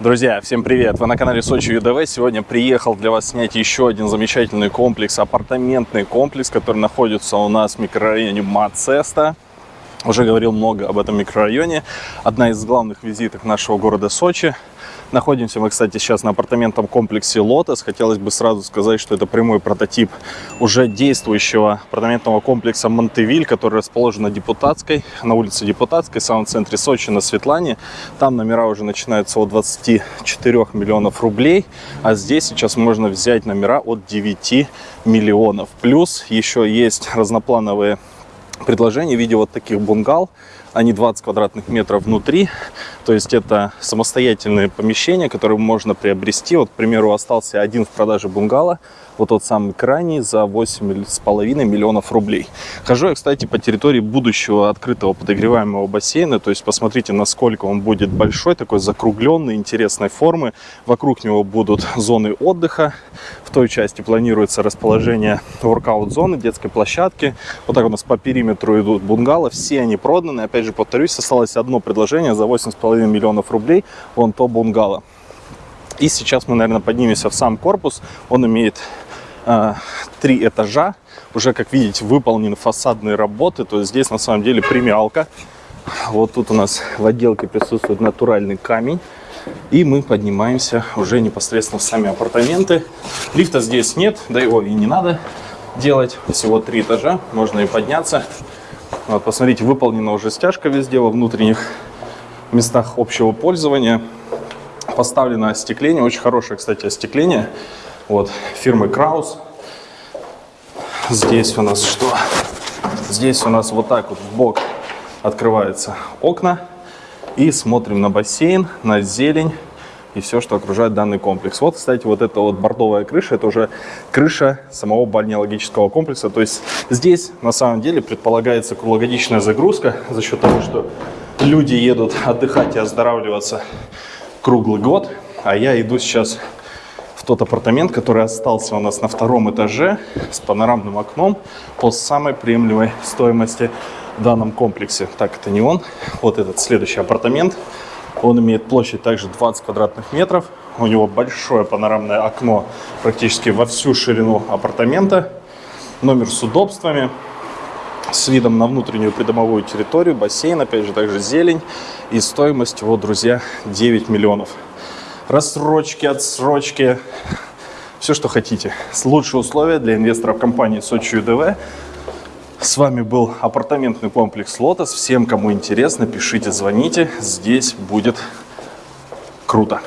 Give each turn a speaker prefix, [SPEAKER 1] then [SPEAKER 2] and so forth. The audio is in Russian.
[SPEAKER 1] Друзья, всем привет! Вы на канале Сочи ЮДВ. Сегодня приехал для вас снять еще один замечательный комплекс, апартаментный комплекс, который находится у нас в микрорайоне Мацеста. Уже говорил много об этом микрорайоне. Одна из главных визиток нашего города Сочи – Находимся мы, кстати, сейчас на апартаментном комплексе «Лотос». Хотелось бы сразу сказать, что это прямой прототип уже действующего апартаментного комплекса «Монтевиль», который расположен на Депутатской, на улице Депутатской, в самом центре Сочи, на Светлане. Там номера уже начинаются от 24 миллионов рублей, а здесь сейчас можно взять номера от 9 миллионов. Плюс еще есть разноплановые предложения в виде вот таких бунгал, они 20 квадратных метров внутри, то есть это самостоятельные помещения, которые можно приобрести. Вот, к примеру, остался один в продаже бунгало, вот тот самый крайний, за 8,5 миллионов рублей. Хожу я, кстати, по территории будущего открытого подогреваемого бассейна, то есть посмотрите, насколько он будет большой, такой закругленный, интересной формы. Вокруг него будут зоны отдыха, в той части планируется расположение воркаут-зоны, детской площадки. Вот так у нас по периметру идут бунгало, все они проданы. Опять же, повторюсь, осталось одно предложение за 8,5 миллионов рублей, вон то бунгало. И сейчас мы, наверное, поднимемся в сам корпус. Он имеет э, три этажа. Уже, как видите, выполнены фасадные работы. То есть здесь на самом деле премиалка. Вот тут у нас в отделке присутствует натуральный камень. И мы поднимаемся уже непосредственно в сами апартаменты. Лифта здесь нет, да его и не надо делать. Всего три этажа, можно и подняться. Вот, посмотрите, выполнена уже стяжка везде во внутренних местах общего пользования. Поставлено остекление, очень хорошее, кстати, остекление. Вот, фирмы Краус. Здесь у нас что? Здесь у нас вот так вот в бок открываются окна. И смотрим на бассейн, на зелень и все, что окружает данный комплекс. Вот, кстати, вот эта вот бордовая крыша, это уже крыша самого бальнеологического комплекса. То есть здесь на самом деле предполагается круглогодичная загрузка за счет того, что люди едут отдыхать и оздоравливаться круглый год. А я иду сейчас в тот апартамент, который остался у нас на втором этаже с панорамным окном по самой приемлемой стоимости в данном комплексе. Так, это не он. Вот этот следующий апартамент. Он имеет площадь также 20 квадратных метров. У него большое панорамное окно практически во всю ширину апартамента. Номер с удобствами, с видом на внутреннюю придомовую территорию, бассейн, опять же, также зелень. И стоимость его, друзья, 9 миллионов. Рассрочки, отсрочки, все, что хотите. Лучшие условия для инвесторов компании Сочи ЮДВ – с вами был апартаментный комплекс «Лотос». Всем, кому интересно, пишите, звоните. Здесь будет круто.